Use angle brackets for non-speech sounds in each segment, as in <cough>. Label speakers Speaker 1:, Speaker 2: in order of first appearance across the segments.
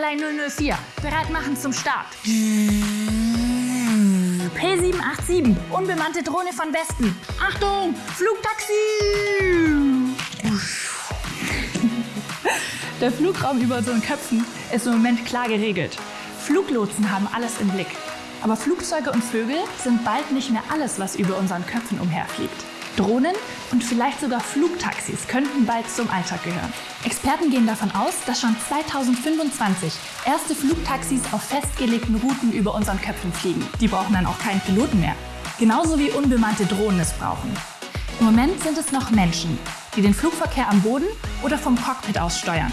Speaker 1: 004. Bereit machen zum Start. P787. Unbemannte Drohne von Westen. Achtung, Flugtaxi! <laughs> Der Flugraum über unseren Köpfen ist im Moment klar geregelt. Fluglotsen haben alles im Blick. Aber Flugzeuge und Vögel sind bald nicht mehr alles, was über unseren Köpfen umherfliegt. Drohnen und vielleicht sogar Flugtaxis könnten bald zum Alltag gehören. Experten gehen davon aus, dass schon 2025 erste Flugtaxis auf festgelegten Routen über unseren Köpfen fliegen. Die brauchen dann auch keinen Piloten mehr. Genauso wie unbemannte Drohnen es brauchen. Im Moment sind es noch Menschen, die den Flugverkehr am Boden oder vom Cockpit aus steuern.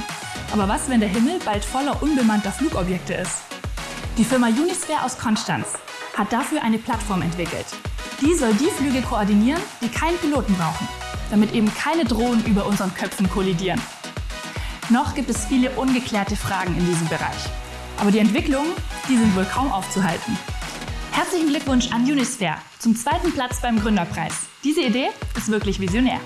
Speaker 1: Aber was, wenn der Himmel bald voller unbemannter Flugobjekte ist? Die Firma Unisphere aus Konstanz hat dafür eine Plattform entwickelt. Die soll die Flüge koordinieren, die keinen Piloten brauchen, damit eben keine Drohnen über unseren Köpfen kollidieren. Noch gibt es viele ungeklärte Fragen in diesem Bereich. Aber die Entwicklungen, die sind wohl kaum aufzuhalten. Herzlichen Glückwunsch an Unisphere zum zweiten Platz beim Gründerpreis. Diese Idee ist wirklich visionär.